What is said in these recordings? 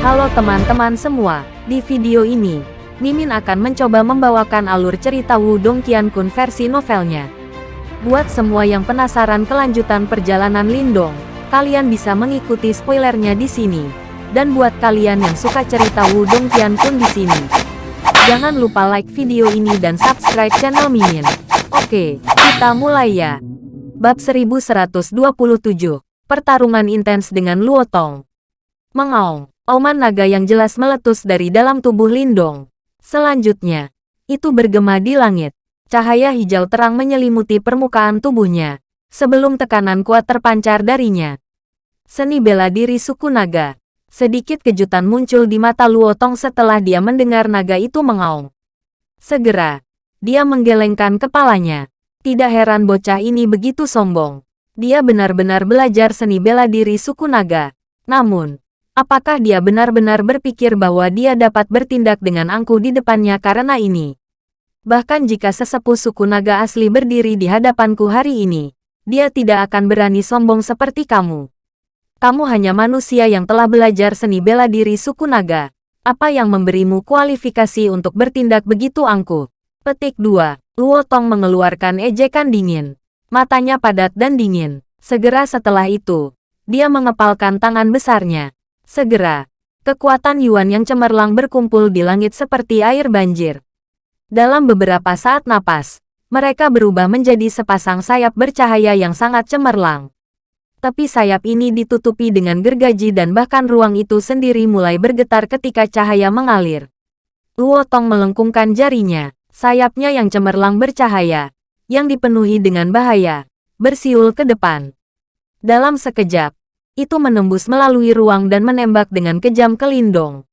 Halo teman-teman semua, di video ini, Mimin akan mencoba membawakan alur cerita Wudong Qiankun versi novelnya. Buat semua yang penasaran kelanjutan perjalanan Lindong, kalian bisa mengikuti spoilernya di sini. Dan buat kalian yang suka cerita Wudong Qiankun di sini, jangan lupa like video ini dan subscribe channel Mimin. Oke, kita mulai ya. Bab 1127, Pertarungan Intens dengan Luotong. Mengaung, oman naga yang jelas meletus dari dalam tubuh Lindong. Selanjutnya, itu bergema di langit. Cahaya hijau terang menyelimuti permukaan tubuhnya, sebelum tekanan kuat terpancar darinya. Seni bela diri suku naga. Sedikit kejutan muncul di mata Luotong setelah dia mendengar naga itu mengaung. Segera, dia menggelengkan kepalanya. Tidak heran bocah ini begitu sombong. Dia benar-benar belajar seni bela diri suku naga. Namun, Apakah dia benar-benar berpikir bahwa dia dapat bertindak dengan angkuh di depannya karena ini? Bahkan jika sesepuh suku naga asli berdiri di hadapanku hari ini, dia tidak akan berani sombong seperti kamu. Kamu hanya manusia yang telah belajar seni bela diri suku naga. Apa yang memberimu kualifikasi untuk bertindak begitu angkuh? Petik 2. Luo Tong mengeluarkan ejekan dingin. Matanya padat dan dingin. Segera setelah itu, dia mengepalkan tangan besarnya. Segera, kekuatan Yuan yang cemerlang berkumpul di langit seperti air banjir. Dalam beberapa saat napas, mereka berubah menjadi sepasang sayap bercahaya yang sangat cemerlang. Tapi sayap ini ditutupi dengan gergaji dan bahkan ruang itu sendiri mulai bergetar ketika cahaya mengalir. Luo Tong melengkungkan jarinya, sayapnya yang cemerlang bercahaya, yang dipenuhi dengan bahaya, bersiul ke depan. Dalam sekejap, itu menembus melalui ruang dan menembak dengan kejam ke Lindong.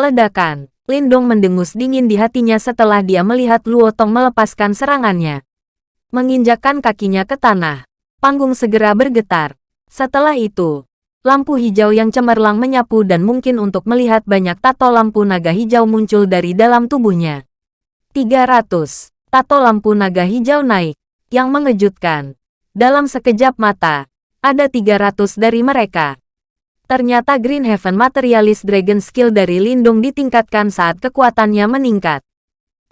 Ledakan, Lindong mendengus dingin di hatinya setelah dia melihat Luotong melepaskan serangannya. Menginjakkan kakinya ke tanah, panggung segera bergetar. Setelah itu, lampu hijau yang cemerlang menyapu dan mungkin untuk melihat banyak tato lampu naga hijau muncul dari dalam tubuhnya. 300. Tato lampu naga hijau naik, yang mengejutkan. Dalam sekejap mata, ada 300 dari mereka. Ternyata Green Heaven Materialist Dragon Skill dari Lindung ditingkatkan saat kekuatannya meningkat.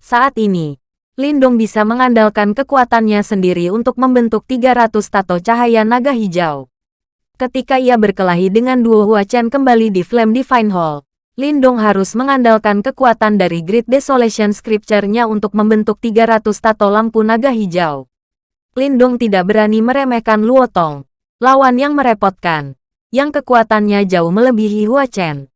Saat ini, Lindung bisa mengandalkan kekuatannya sendiri untuk membentuk 300 tato cahaya naga hijau. Ketika ia berkelahi dengan duo Hua Chen kembali di Flame Divine Hall, Lindong harus mengandalkan kekuatan dari Great Desolation Scripture-nya untuk membentuk 300 tato lampu naga hijau. Lindong tidak berani meremehkan Luotong, lawan yang merepotkan, yang kekuatannya jauh melebihi Hua Chen.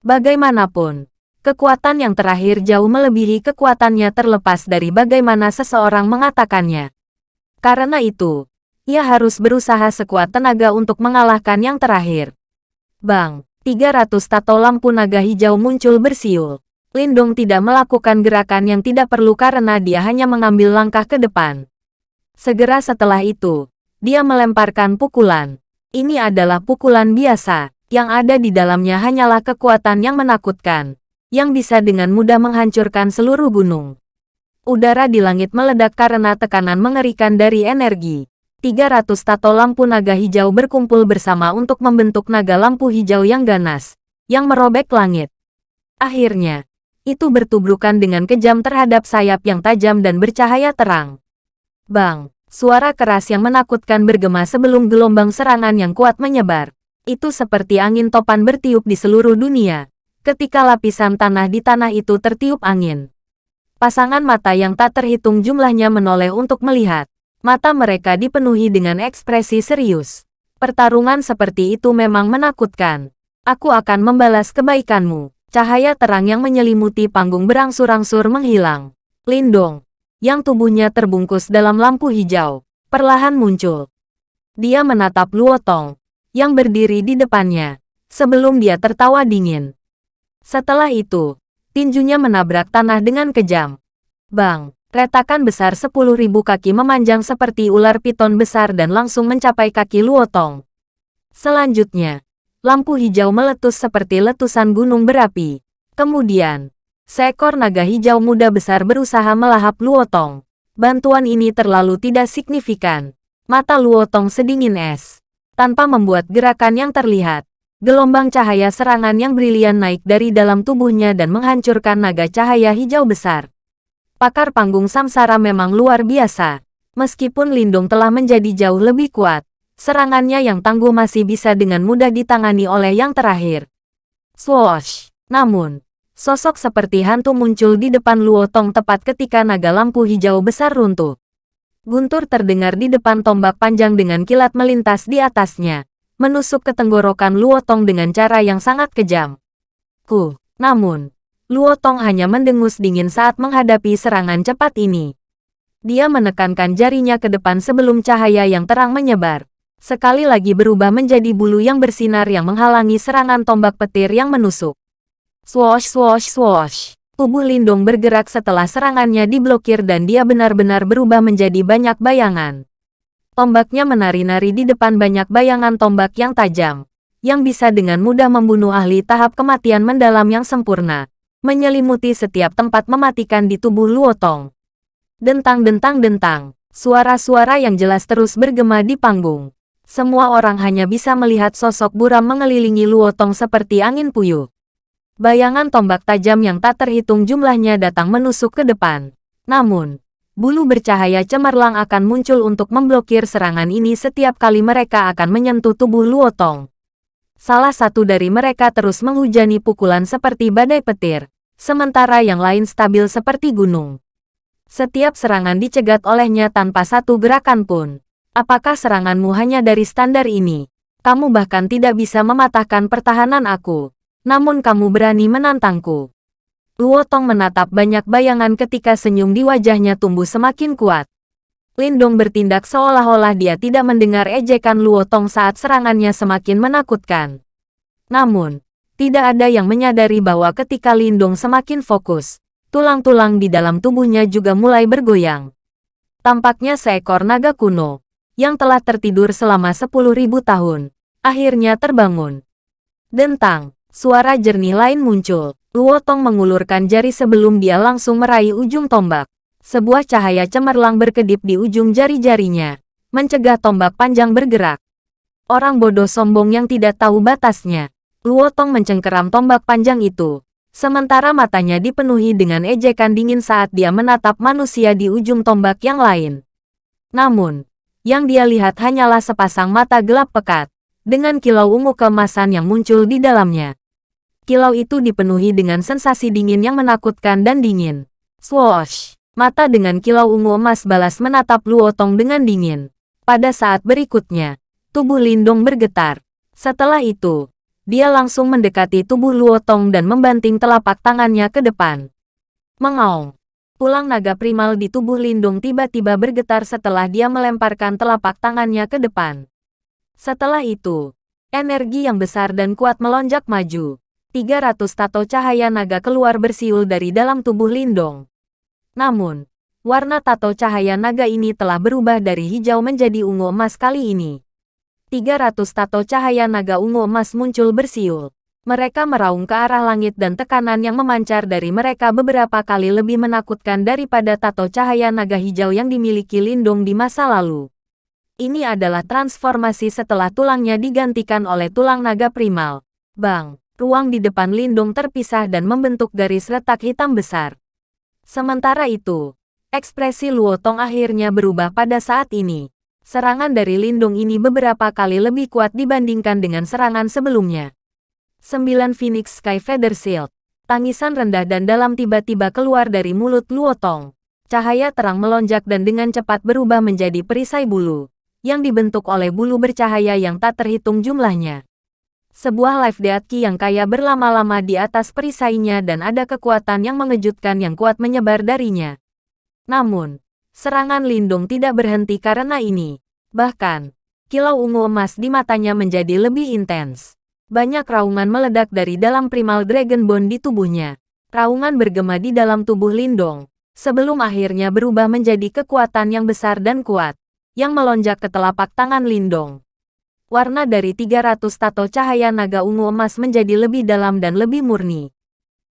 Bagaimanapun, kekuatan yang terakhir jauh melebihi kekuatannya terlepas dari bagaimana seseorang mengatakannya. Karena itu, ia harus berusaha sekuat tenaga untuk mengalahkan yang terakhir. Bang, 300 tato lampu naga hijau muncul bersiul. Lindong tidak melakukan gerakan yang tidak perlu karena dia hanya mengambil langkah ke depan. Segera setelah itu, dia melemparkan pukulan. Ini adalah pukulan biasa, yang ada di dalamnya hanyalah kekuatan yang menakutkan, yang bisa dengan mudah menghancurkan seluruh gunung. Udara di langit meledak karena tekanan mengerikan dari energi. 300 tato lampu naga hijau berkumpul bersama untuk membentuk naga lampu hijau yang ganas, yang merobek langit. Akhirnya, itu bertubrukan dengan kejam terhadap sayap yang tajam dan bercahaya terang. Bang! Suara keras yang menakutkan bergema sebelum gelombang serangan yang kuat menyebar. Itu seperti angin topan bertiup di seluruh dunia. Ketika lapisan tanah di tanah itu tertiup angin. Pasangan mata yang tak terhitung jumlahnya menoleh untuk melihat. Mata mereka dipenuhi dengan ekspresi serius. Pertarungan seperti itu memang menakutkan. Aku akan membalas kebaikanmu. Cahaya terang yang menyelimuti panggung berangsur-angsur menghilang. Lindong, yang tubuhnya terbungkus dalam lampu hijau, perlahan muncul. Dia menatap Luotong, yang berdiri di depannya, sebelum dia tertawa dingin. Setelah itu, tinjunya menabrak tanah dengan kejam. Bang, retakan besar sepuluh ribu kaki memanjang seperti ular piton besar dan langsung mencapai kaki Luotong. Selanjutnya, lampu hijau meletus seperti letusan gunung berapi. Kemudian, Seekor naga hijau muda besar berusaha melahap Luotong. Bantuan ini terlalu tidak signifikan. Mata Luotong sedingin es. Tanpa membuat gerakan yang terlihat. Gelombang cahaya serangan yang brilian naik dari dalam tubuhnya dan menghancurkan naga cahaya hijau besar. Pakar panggung samsara memang luar biasa. Meskipun Lindung telah menjadi jauh lebih kuat, serangannya yang tangguh masih bisa dengan mudah ditangani oleh yang terakhir. Swoosh! Namun, sosok seperti hantu muncul di depan Luo Tong tepat ketika naga lampu hijau besar runtuh. Guntur terdengar di depan tombak panjang dengan kilat melintas di atasnya, menusuk ke tenggorokan Luotong dengan cara yang sangat kejam. Ku, namun, Luotong hanya mendengus dingin saat menghadapi serangan cepat ini. Dia menekankan jarinya ke depan sebelum cahaya yang terang menyebar. Sekali lagi berubah menjadi bulu yang bersinar yang menghalangi serangan tombak petir yang menusuk. Swoosh swoosh swoosh. Tubuh Lindung bergerak setelah serangannya diblokir dan dia benar-benar berubah menjadi banyak bayangan. Tombaknya menari-nari di depan banyak bayangan tombak yang tajam, yang bisa dengan mudah membunuh ahli tahap kematian mendalam yang sempurna, menyelimuti setiap tempat mematikan di tubuh Luotong. Dentang-dentang-dentang, suara-suara yang jelas terus bergema di panggung. Semua orang hanya bisa melihat sosok buram mengelilingi Luotong seperti angin puyuh. Bayangan tombak tajam yang tak terhitung jumlahnya datang menusuk ke depan. Namun, bulu bercahaya cemerlang akan muncul untuk memblokir serangan ini setiap kali mereka akan menyentuh tubuh Luotong. Salah satu dari mereka terus menghujani pukulan seperti badai petir, sementara yang lain stabil seperti gunung. Setiap serangan dicegat olehnya tanpa satu gerakan pun. Apakah seranganmu hanya dari standar ini? Kamu bahkan tidak bisa mematahkan pertahanan aku namun kamu berani menantangku. Luo Tong menatap banyak bayangan ketika senyum di wajahnya tumbuh semakin kuat. Lindong bertindak seolah-olah dia tidak mendengar ejekan Luo Tong saat serangannya semakin menakutkan. Namun, tidak ada yang menyadari bahwa ketika Lindong semakin fokus, tulang-tulang di dalam tubuhnya juga mulai bergoyang. Tampaknya seekor naga kuno, yang telah tertidur selama 10.000 tahun, akhirnya terbangun. Dentang, Suara jernih lain muncul. Luo Tong mengulurkan jari sebelum dia langsung meraih ujung tombak. Sebuah cahaya cemerlang berkedip di ujung jari-jarinya, mencegah tombak panjang bergerak. Orang bodoh sombong yang tidak tahu batasnya. Luo Tong mencengkeram tombak panjang itu, sementara matanya dipenuhi dengan ejekan dingin saat dia menatap manusia di ujung tombak yang lain. Namun, yang dia lihat hanyalah sepasang mata gelap pekat, dengan kilau ungu keemasan yang muncul di dalamnya. Kilau itu dipenuhi dengan sensasi dingin yang menakutkan dan dingin. Swoosh! Mata dengan kilau ungu emas balas menatap Luotong dengan dingin. Pada saat berikutnya, tubuh Lindong bergetar. Setelah itu, dia langsung mendekati tubuh Luotong dan membanting telapak tangannya ke depan. Mengaung. Tulang naga primal di tubuh Lindung tiba-tiba bergetar setelah dia melemparkan telapak tangannya ke depan. Setelah itu, energi yang besar dan kuat melonjak maju. 300 tato cahaya naga keluar bersiul dari dalam tubuh Lindong. Namun, warna tato cahaya naga ini telah berubah dari hijau menjadi ungu emas kali ini. 300 tato cahaya naga ungu emas muncul bersiul. Mereka meraung ke arah langit dan tekanan yang memancar dari mereka beberapa kali lebih menakutkan daripada tato cahaya naga hijau yang dimiliki Lindong di masa lalu. Ini adalah transformasi setelah tulangnya digantikan oleh tulang naga primal. Bang, ruang di depan Lindung terpisah dan membentuk garis retak hitam besar. Sementara itu, ekspresi Luo Tong akhirnya berubah pada saat ini. Serangan dari Lindung ini beberapa kali lebih kuat dibandingkan dengan serangan sebelumnya. Sembilan Phoenix Sky Feather Shield. Tangisan rendah dan dalam tiba-tiba keluar dari mulut Luo Tong. Cahaya terang melonjak dan dengan cepat berubah menjadi perisai bulu yang dibentuk oleh bulu bercahaya yang tak terhitung jumlahnya. Sebuah life death yang kaya berlama-lama di atas perisainya dan ada kekuatan yang mengejutkan yang kuat menyebar darinya. Namun, serangan Lindung tidak berhenti karena ini. Bahkan, kilau ungu emas di matanya menjadi lebih intens. Banyak raungan meledak dari dalam primal dragon bone di tubuhnya. Raungan bergema di dalam tubuh Lindong, sebelum akhirnya berubah menjadi kekuatan yang besar dan kuat yang melonjak ke telapak tangan Lindong. Warna dari 300 tato cahaya naga ungu emas menjadi lebih dalam dan lebih murni.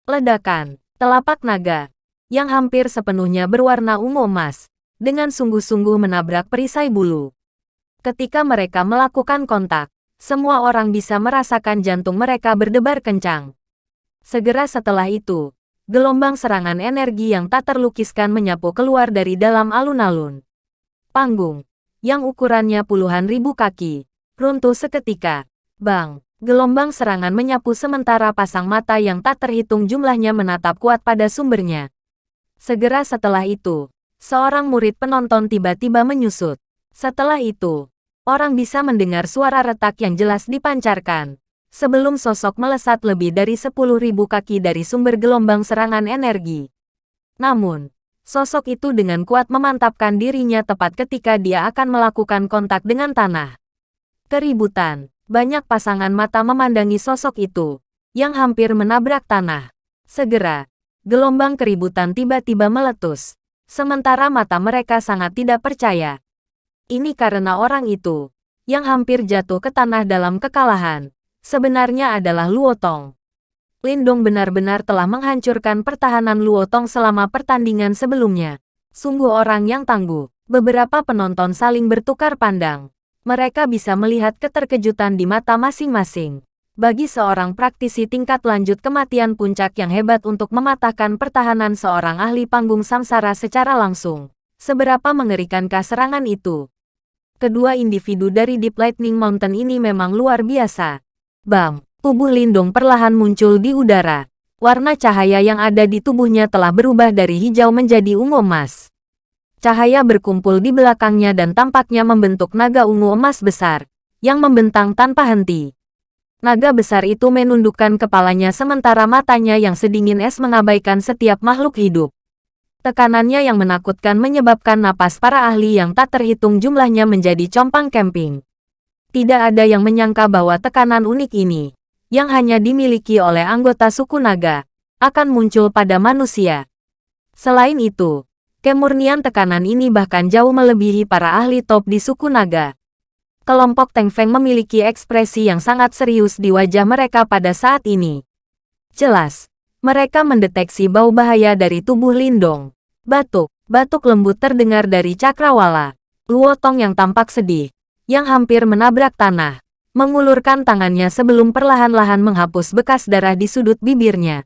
Ledakan, telapak naga, yang hampir sepenuhnya berwarna ungu emas, dengan sungguh-sungguh menabrak perisai bulu. Ketika mereka melakukan kontak, semua orang bisa merasakan jantung mereka berdebar kencang. Segera setelah itu, gelombang serangan energi yang tak terlukiskan menyapu keluar dari dalam alun-alun. Panggung, yang ukurannya puluhan ribu kaki, runtuh seketika. Bang, gelombang serangan menyapu sementara pasang mata yang tak terhitung jumlahnya menatap kuat pada sumbernya. Segera setelah itu, seorang murid penonton tiba-tiba menyusut. Setelah itu, orang bisa mendengar suara retak yang jelas dipancarkan. Sebelum sosok melesat lebih dari 10.000 kaki dari sumber gelombang serangan energi. Namun, sosok itu dengan kuat memantapkan dirinya tepat ketika dia akan melakukan kontak dengan tanah. Keributan, banyak pasangan mata memandangi sosok itu, yang hampir menabrak tanah. Segera, gelombang keributan tiba-tiba meletus. Sementara mata mereka sangat tidak percaya. Ini karena orang itu, yang hampir jatuh ke tanah dalam kekalahan, sebenarnya adalah Luotong. Lindong benar-benar telah menghancurkan pertahanan Luotong selama pertandingan sebelumnya. Sungguh orang yang tangguh. Beberapa penonton saling bertukar pandang. Mereka bisa melihat keterkejutan di mata masing-masing. Bagi seorang praktisi tingkat lanjut kematian puncak yang hebat untuk mematahkan pertahanan seorang ahli panggung samsara secara langsung. Seberapa mengerikankah serangan itu? Kedua individu dari Deep Lightning Mountain ini memang luar biasa. Bam! Tubuh Lindung perlahan muncul di udara. Warna cahaya yang ada di tubuhnya telah berubah dari hijau menjadi ungu emas. Cahaya berkumpul di belakangnya dan tampaknya membentuk naga ungu emas besar, yang membentang tanpa henti. Naga besar itu menundukkan kepalanya sementara matanya yang sedingin es mengabaikan setiap makhluk hidup. Tekanannya yang menakutkan menyebabkan napas para ahli yang tak terhitung jumlahnya menjadi compang camping. Tidak ada yang menyangka bahwa tekanan unik ini, yang hanya dimiliki oleh anggota suku naga, akan muncul pada manusia. Selain itu, kemurnian tekanan ini bahkan jauh melebihi para ahli top di suku naga. Kelompok Teng Feng memiliki ekspresi yang sangat serius di wajah mereka pada saat ini. Jelas, mereka mendeteksi bau bahaya dari tubuh Lindong. Batuk, batuk lembut terdengar dari cakrawala. Luotong yang tampak sedih, yang hampir menabrak tanah, mengulurkan tangannya sebelum perlahan-lahan menghapus bekas darah di sudut bibirnya.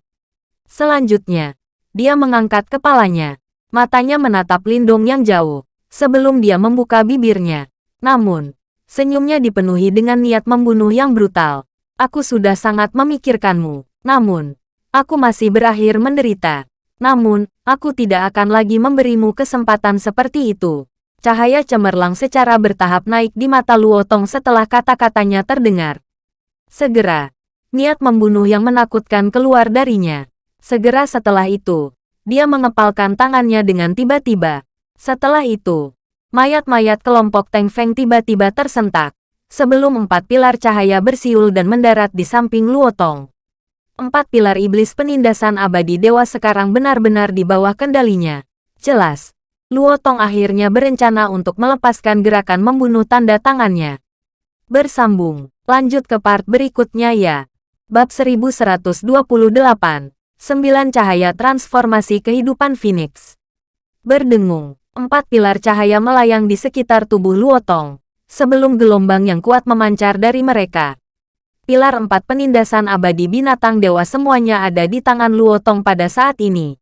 Selanjutnya, dia mengangkat kepalanya. Matanya menatap Lindung yang jauh, sebelum dia membuka bibirnya. Namun, senyumnya dipenuhi dengan niat membunuh yang brutal. Aku sudah sangat memikirkanmu. Namun, aku masih berakhir menderita. Namun, aku tidak akan lagi memberimu kesempatan seperti itu. Cahaya cemerlang secara bertahap naik di mata Luotong setelah kata-katanya terdengar. Segera, niat membunuh yang menakutkan keluar darinya. Segera setelah itu, dia mengepalkan tangannya dengan tiba-tiba. Setelah itu, mayat-mayat kelompok Teng Feng tiba-tiba tersentak. Sebelum empat pilar cahaya bersiul dan mendarat di samping Luotong empat pilar iblis penindasan abadi dewa sekarang benar-benar di bawah kendalinya. Jelas, Luo Tong akhirnya berencana untuk melepaskan gerakan membunuh tanda tangannya. Bersambung, lanjut ke part berikutnya ya. Bab 1128, 9 Cahaya Transformasi Kehidupan Phoenix. Berdengung, empat pilar cahaya melayang di sekitar tubuh Luo Tong, sebelum gelombang yang kuat memancar dari mereka pilar empat penindasan abadi binatang dewa semuanya ada di tangan Luo Tong pada saat ini.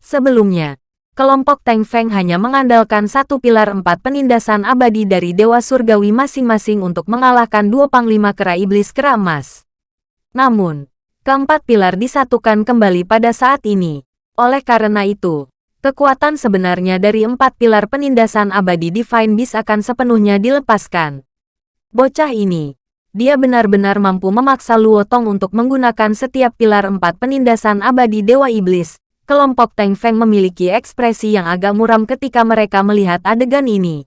Sebelumnya, kelompok Teng Feng hanya mengandalkan satu pilar empat penindasan abadi dari dewa surgawi masing-masing untuk mengalahkan dua panglima kera iblis kera emas. Namun, keempat pilar disatukan kembali pada saat ini. Oleh karena itu, kekuatan sebenarnya dari empat pilar penindasan abadi Divine Beast akan sepenuhnya dilepaskan. Bocah ini, dia benar-benar mampu memaksa Luo Tong untuk menggunakan setiap pilar empat penindasan abadi Dewa Iblis. Kelompok Teng Feng memiliki ekspresi yang agak muram ketika mereka melihat adegan ini.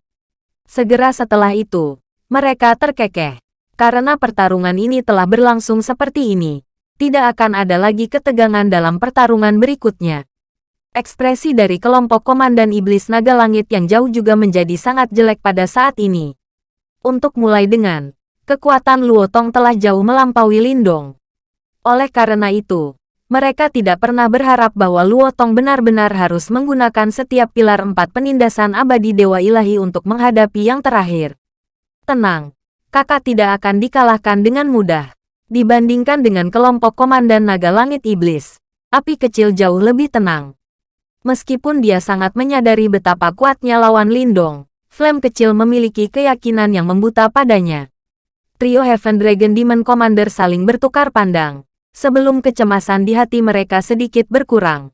Segera setelah itu, mereka terkekeh. Karena pertarungan ini telah berlangsung seperti ini, tidak akan ada lagi ketegangan dalam pertarungan berikutnya. Ekspresi dari kelompok Komandan Iblis Naga Langit yang jauh juga menjadi sangat jelek pada saat ini. Untuk mulai dengan, kekuatan Luotong telah jauh melampaui Lindong. Oleh karena itu, mereka tidak pernah berharap bahwa Luotong benar-benar harus menggunakan setiap pilar empat penindasan abadi Dewa Ilahi untuk menghadapi yang terakhir. Tenang, kakak tidak akan dikalahkan dengan mudah. Dibandingkan dengan kelompok Komandan Naga Langit Iblis, api kecil jauh lebih tenang. Meskipun dia sangat menyadari betapa kuatnya lawan Lindong, Flame kecil memiliki keyakinan yang membuta padanya. Trio Heaven Dragon Demon Commander saling bertukar pandang, sebelum kecemasan di hati mereka sedikit berkurang.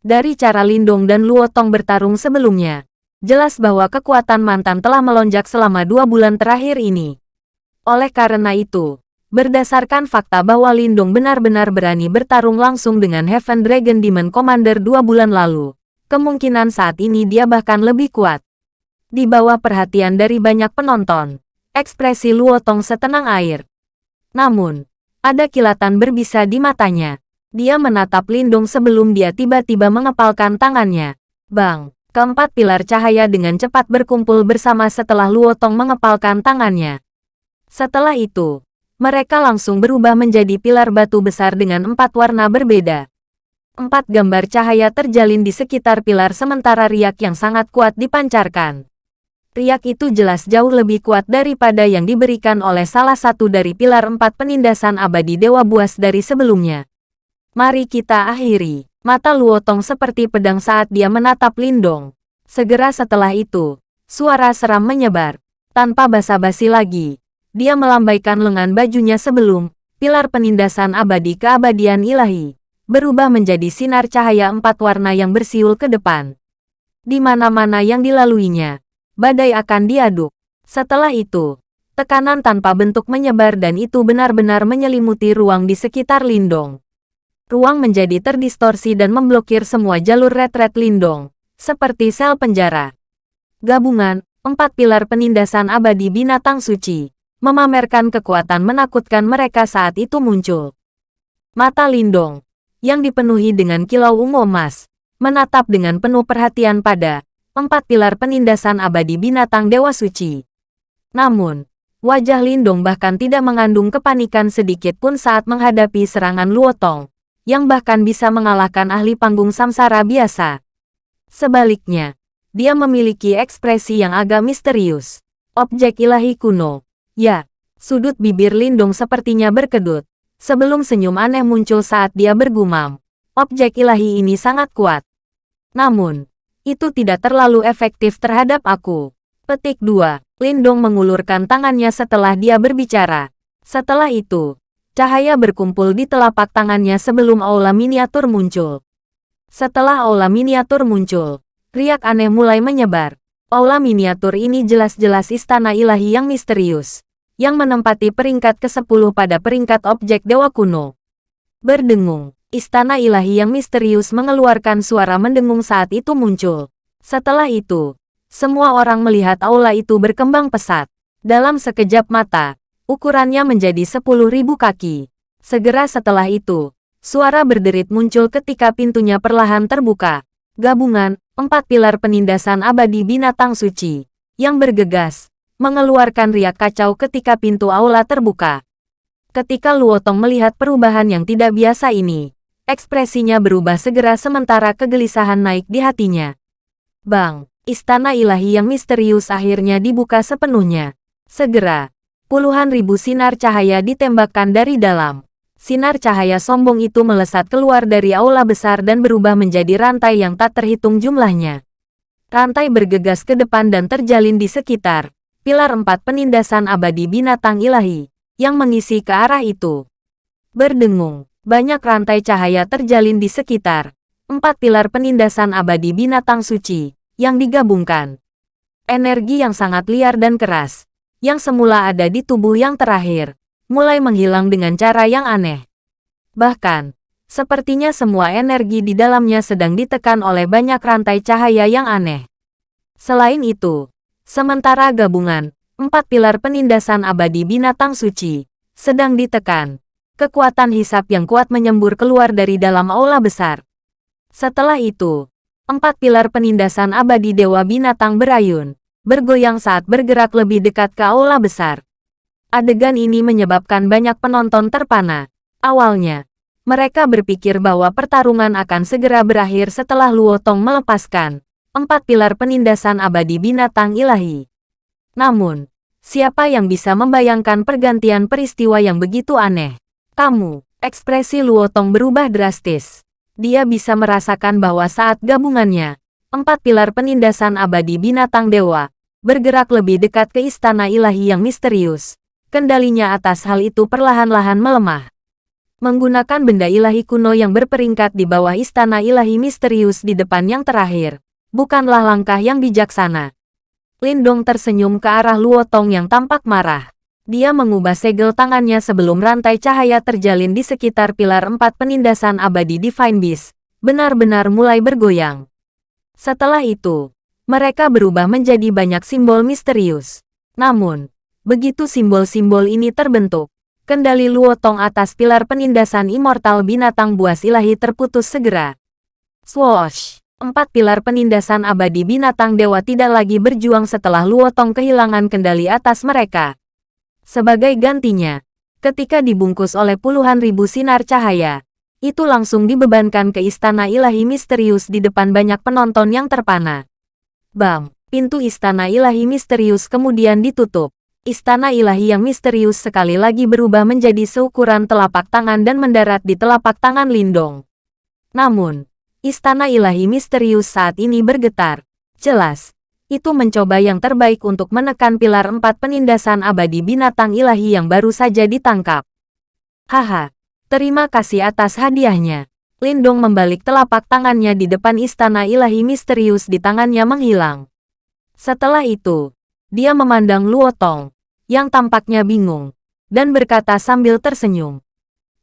Dari cara Lindong dan Luotong bertarung sebelumnya, jelas bahwa kekuatan mantan telah melonjak selama dua bulan terakhir ini. Oleh karena itu, berdasarkan fakta bahwa Lindong benar-benar berani bertarung langsung dengan Heaven Dragon Demon Commander dua bulan lalu, kemungkinan saat ini dia bahkan lebih kuat. Di bawah perhatian dari banyak penonton, ekspresi Luotong setenang air. Namun, ada kilatan berbisa di matanya. Dia menatap Lindung sebelum dia tiba-tiba mengepalkan tangannya. Bang, keempat pilar cahaya dengan cepat berkumpul bersama setelah Luotong mengepalkan tangannya. Setelah itu, mereka langsung berubah menjadi pilar batu besar dengan empat warna berbeda. Empat gambar cahaya terjalin di sekitar pilar sementara riak yang sangat kuat dipancarkan. Riak itu jelas jauh lebih kuat daripada yang diberikan oleh salah satu dari pilar empat penindasan abadi Dewa Buas dari sebelumnya. Mari kita akhiri. Mata Luotong seperti pedang saat dia menatap Lindong. Segera setelah itu, suara seram menyebar. Tanpa basa-basi lagi, dia melambaikan lengan bajunya sebelum pilar penindasan abadi keabadian ilahi berubah menjadi sinar cahaya empat warna yang bersiul ke depan. Di mana-mana yang dilaluinya, badai akan diaduk. Setelah itu, tekanan tanpa bentuk menyebar dan itu benar-benar menyelimuti ruang di sekitar Lindong. Ruang menjadi terdistorsi dan memblokir semua jalur retret Lindong, seperti sel penjara. Gabungan, empat pilar penindasan abadi binatang suci, memamerkan kekuatan menakutkan mereka saat itu muncul. Mata Lindong, yang dipenuhi dengan kilau ungu emas, menatap dengan penuh perhatian pada empat pilar penindasan abadi binatang Dewa Suci. Namun, wajah Lindong bahkan tidak mengandung kepanikan sedikit pun saat menghadapi serangan Luotong, yang bahkan bisa mengalahkan ahli panggung samsara biasa. Sebaliknya, dia memiliki ekspresi yang agak misterius. Objek ilahi kuno. Ya, sudut bibir Lindong sepertinya berkedut. Sebelum senyum aneh muncul saat dia bergumam. Objek ilahi ini sangat kuat. Namun, itu tidak terlalu efektif terhadap aku. Petik 2. Lindong mengulurkan tangannya setelah dia berbicara. Setelah itu, cahaya berkumpul di telapak tangannya sebelum aula miniatur muncul. Setelah aula miniatur muncul, riak aneh mulai menyebar. Aula miniatur ini jelas-jelas istana ilahi yang misterius, yang menempati peringkat ke-10 pada peringkat objek dewa kuno. Berdengung, Istana ilahi yang misterius mengeluarkan suara mendengung saat itu muncul. Setelah itu, semua orang melihat aula itu berkembang pesat. Dalam sekejap mata, ukurannya menjadi 10.000 kaki. Segera setelah itu, suara berderit muncul ketika pintunya perlahan terbuka. Gabungan, empat pilar penindasan abadi binatang suci, yang bergegas, mengeluarkan riak kacau ketika pintu aula terbuka. Ketika Luotong melihat perubahan yang tidak biasa ini, Ekspresinya berubah segera sementara kegelisahan naik di hatinya. Bang, istana ilahi yang misterius akhirnya dibuka sepenuhnya. Segera, puluhan ribu sinar cahaya ditembakkan dari dalam. Sinar cahaya sombong itu melesat keluar dari aula besar dan berubah menjadi rantai yang tak terhitung jumlahnya. Rantai bergegas ke depan dan terjalin di sekitar pilar empat penindasan abadi binatang ilahi yang mengisi ke arah itu. Berdengung, banyak rantai cahaya terjalin di sekitar empat pilar penindasan abadi binatang suci yang digabungkan. Energi yang sangat liar dan keras, yang semula ada di tubuh yang terakhir, mulai menghilang dengan cara yang aneh. Bahkan, sepertinya semua energi di dalamnya sedang ditekan oleh banyak rantai cahaya yang aneh. Selain itu, sementara gabungan empat pilar penindasan abadi binatang suci sedang ditekan, kekuatan hisap yang kuat menyembur keluar dari dalam aula besar. Setelah itu, empat pilar penindasan abadi Dewa Binatang berayun, bergoyang saat bergerak lebih dekat ke aula besar. Adegan ini menyebabkan banyak penonton terpana. Awalnya, mereka berpikir bahwa pertarungan akan segera berakhir setelah Luotong melepaskan empat pilar penindasan abadi binatang ilahi. Namun, Siapa yang bisa membayangkan pergantian peristiwa yang begitu aneh? Kamu, ekspresi Luotong berubah drastis. Dia bisa merasakan bahwa saat gabungannya, empat pilar penindasan abadi binatang dewa, bergerak lebih dekat ke istana ilahi yang misterius. Kendalinya atas hal itu perlahan-lahan melemah. Menggunakan benda ilahi kuno yang berperingkat di bawah istana ilahi misterius di depan yang terakhir, bukanlah langkah yang bijaksana. Lindong tersenyum ke arah Luotong yang tampak marah. Dia mengubah segel tangannya sebelum rantai cahaya terjalin di sekitar pilar empat penindasan abadi Divine Beast, benar-benar mulai bergoyang. Setelah itu, mereka berubah menjadi banyak simbol misterius. Namun, begitu simbol-simbol ini terbentuk, kendali Luotong atas pilar penindasan immortal binatang buas ilahi terputus segera. Swoosh! Empat pilar penindasan abadi binatang dewa tidak lagi berjuang setelah Luotong kehilangan kendali atas mereka. Sebagai gantinya, ketika dibungkus oleh puluhan ribu sinar cahaya, itu langsung dibebankan ke istana ilahi misterius di depan banyak penonton yang terpana. Bam! Pintu istana ilahi misterius kemudian ditutup. Istana ilahi yang misterius sekali lagi berubah menjadi seukuran telapak tangan dan mendarat di telapak tangan Lindong. Namun, istana ilahi misterius saat ini bergetar. Jelas, itu mencoba yang terbaik untuk menekan pilar empat penindasan abadi binatang ilahi yang baru saja ditangkap. Haha, Terima kasih atas hadiahnya. Lindong membalik telapak tangannya di depan istana ilahi misterius di tangannya menghilang. Setelah itu, dia memandang Luotong, yang tampaknya bingung, dan berkata sambil tersenyum.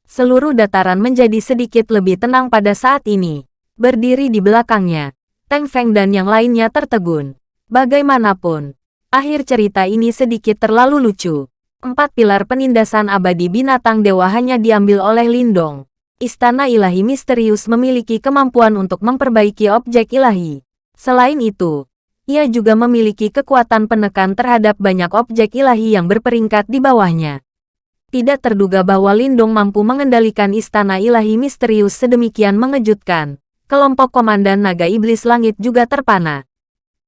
Seluruh dataran menjadi sedikit lebih tenang pada saat ini. Berdiri di belakangnya, Teng Feng dan yang lainnya tertegun. Bagaimanapun, akhir cerita ini sedikit terlalu lucu. Empat pilar penindasan abadi binatang dewa hanya diambil oleh Lindong. Istana ilahi misterius memiliki kemampuan untuk memperbaiki objek ilahi. Selain itu, ia juga memiliki kekuatan penekan terhadap banyak objek ilahi yang berperingkat di bawahnya. Tidak terduga bahwa Lindong mampu mengendalikan istana ilahi misterius sedemikian mengejutkan. Kelompok Komandan Naga Iblis Langit juga terpana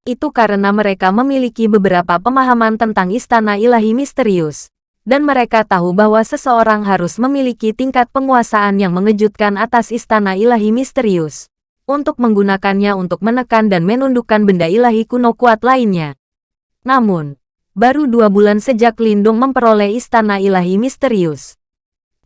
itu karena mereka memiliki beberapa pemahaman tentang istana ilahi misterius. Dan mereka tahu bahwa seseorang harus memiliki tingkat penguasaan yang mengejutkan atas istana ilahi misterius. Untuk menggunakannya untuk menekan dan menundukkan benda ilahi kuno kuat lainnya. Namun, baru dua bulan sejak Lindung memperoleh istana ilahi misterius.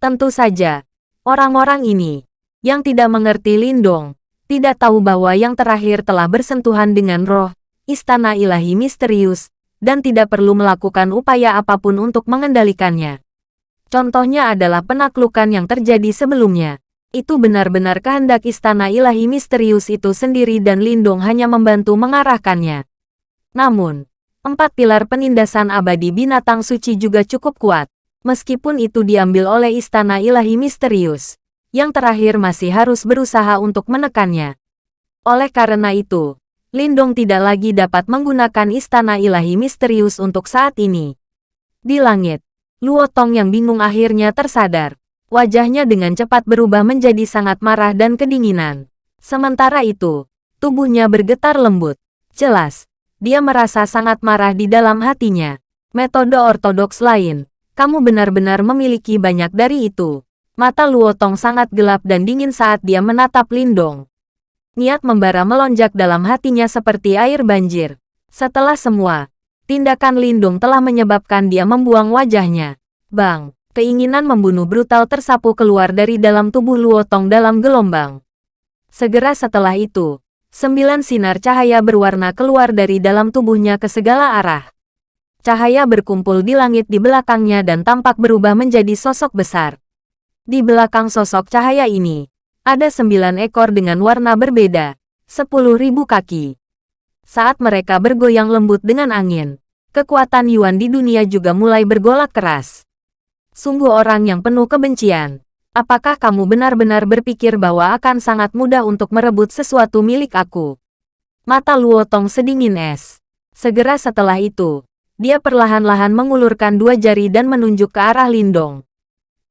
Tentu saja, orang-orang ini, yang tidak mengerti Lindong, tidak tahu bahwa yang terakhir telah bersentuhan dengan roh, istana ilahi misterius, dan tidak perlu melakukan upaya apa pun untuk mengendalikannya. Contohnya adalah penaklukan yang terjadi sebelumnya. Itu benar-benar kehendak istana ilahi misterius itu sendiri dan Lindung hanya membantu mengarahkannya. Namun, empat pilar penindasan abadi binatang suci juga cukup kuat. Meskipun itu diambil oleh istana ilahi misterius, yang terakhir masih harus berusaha untuk menekannya. Oleh karena itu, Lindong tidak lagi dapat menggunakan istana ilahi misterius untuk saat ini. Di langit, Luo Tong yang bingung akhirnya tersadar. Wajahnya dengan cepat berubah menjadi sangat marah dan kedinginan. Sementara itu, tubuhnya bergetar lembut. Jelas, dia merasa sangat marah di dalam hatinya. Metode ortodoks lain, kamu benar-benar memiliki banyak dari itu. Mata Luo Tong sangat gelap dan dingin saat dia menatap Lindong. Niat membara melonjak dalam hatinya seperti air banjir. Setelah semua, tindakan Lindung telah menyebabkan dia membuang wajahnya. Bang, keinginan membunuh brutal tersapu keluar dari dalam tubuh Luotong dalam gelombang. Segera setelah itu, sembilan sinar cahaya berwarna keluar dari dalam tubuhnya ke segala arah. Cahaya berkumpul di langit di belakangnya dan tampak berubah menjadi sosok besar. Di belakang sosok cahaya ini, ada sembilan ekor dengan warna berbeda, sepuluh ribu kaki. Saat mereka bergoyang lembut dengan angin, kekuatan Yuan di dunia juga mulai bergolak keras. Sungguh orang yang penuh kebencian. Apakah kamu benar-benar berpikir bahwa akan sangat mudah untuk merebut sesuatu milik aku? Mata Luo Tong sedingin es. Segera setelah itu, dia perlahan-lahan mengulurkan dua jari dan menunjuk ke arah Lindong.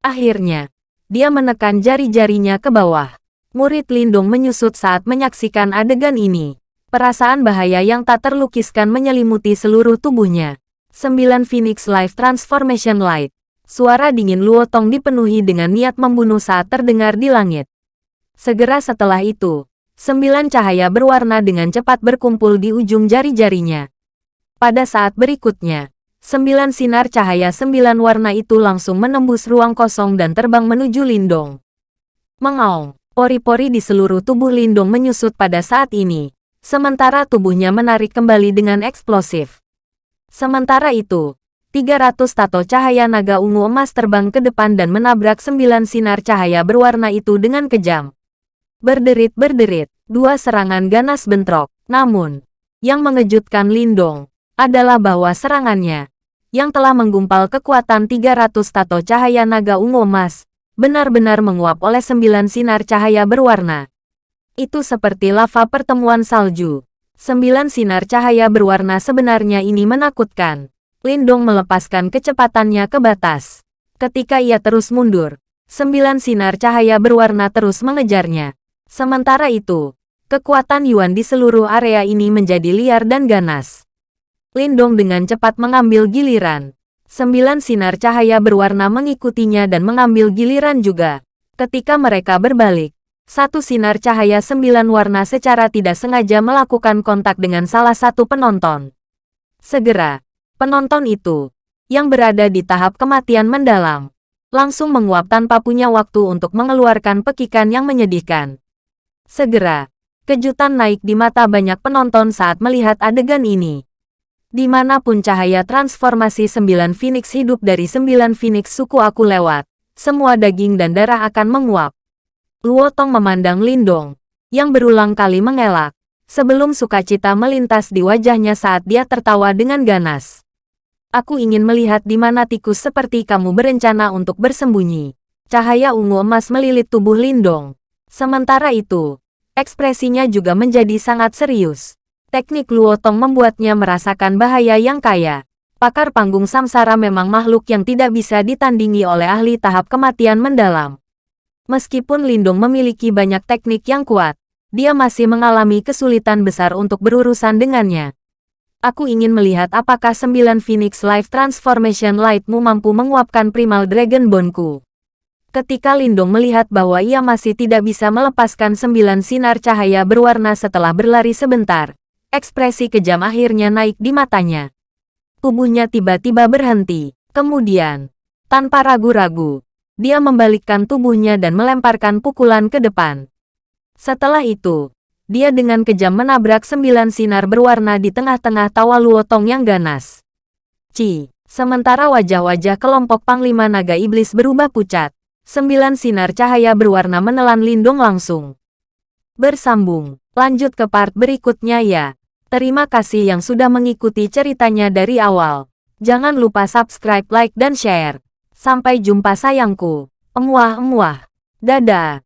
Akhirnya, dia menekan jari-jarinya ke bawah. Murid Lindung menyusut saat menyaksikan adegan ini. Perasaan bahaya yang tak terlukiskan menyelimuti seluruh tubuhnya. Sembilan Phoenix Life Transformation Light. Suara dingin Luotong dipenuhi dengan niat membunuh saat terdengar di langit. Segera setelah itu, sembilan cahaya berwarna dengan cepat berkumpul di ujung jari-jarinya. Pada saat berikutnya, sembilan sinar cahaya sembilan warna itu langsung menembus ruang kosong dan terbang menuju Lindong. Mengaung, pori-pori di seluruh tubuh Lindong menyusut pada saat ini, sementara tubuhnya menarik kembali dengan eksplosif. Sementara itu, 300 tato cahaya naga ungu emas terbang ke depan dan menabrak sembilan sinar cahaya berwarna itu dengan kejam. Berderit-berderit, dua serangan ganas bentrok. Namun, yang mengejutkan Lindong adalah bahwa serangannya, yang telah menggumpal kekuatan 300 tato cahaya naga ungu emas, benar-benar menguap oleh sembilan sinar cahaya berwarna. Itu seperti lava pertemuan salju. Sembilan sinar cahaya berwarna sebenarnya ini menakutkan. Lindong melepaskan kecepatannya ke batas. Ketika ia terus mundur, sembilan sinar cahaya berwarna terus mengejarnya. Sementara itu, kekuatan Yuan di seluruh area ini menjadi liar dan ganas. Lindong dengan cepat mengambil giliran. Sembilan sinar cahaya berwarna mengikutinya dan mengambil giliran juga. Ketika mereka berbalik, satu sinar cahaya sembilan warna secara tidak sengaja melakukan kontak dengan salah satu penonton. Segera, Penonton itu, yang berada di tahap kematian mendalam, langsung menguap tanpa punya waktu untuk mengeluarkan pekikan yang menyedihkan. Segera, kejutan naik di mata banyak penonton saat melihat adegan ini. Di mana pun cahaya transformasi sembilan Phoenix hidup dari sembilan Phoenix suku aku lewat, semua daging dan darah akan menguap. Luotong memandang Lindong, yang berulang kali mengelak, sebelum sukacita melintas di wajahnya saat dia tertawa dengan ganas. Aku ingin melihat di mana tikus seperti kamu berencana untuk bersembunyi. Cahaya ungu emas melilit tubuh Lindong. Sementara itu, ekspresinya juga menjadi sangat serius. Teknik Luotong membuatnya merasakan bahaya yang kaya. Pakar panggung samsara memang makhluk yang tidak bisa ditandingi oleh ahli tahap kematian mendalam. Meskipun Lindong memiliki banyak teknik yang kuat, dia masih mengalami kesulitan besar untuk berurusan dengannya. Aku ingin melihat apakah sembilan Phoenix Life Transformation Lightmu mampu menguapkan Primal Dragon Bone-ku. Ketika Lindong melihat bahwa ia masih tidak bisa melepaskan sembilan sinar cahaya berwarna setelah berlari sebentar, ekspresi kejam akhirnya naik di matanya. Tubuhnya tiba-tiba berhenti. Kemudian, tanpa ragu-ragu, dia membalikkan tubuhnya dan melemparkan pukulan ke depan. Setelah itu, dia dengan kejam menabrak sembilan sinar berwarna di tengah-tengah tawa Luotong yang ganas. Ci, sementara wajah-wajah kelompok Panglima Naga Iblis berubah pucat, sembilan sinar cahaya berwarna menelan Lindung langsung. Bersambung, lanjut ke part berikutnya ya. Terima kasih yang sudah mengikuti ceritanya dari awal. Jangan lupa subscribe, like, dan share. Sampai jumpa sayangku. Emuah-emuah. Dadah.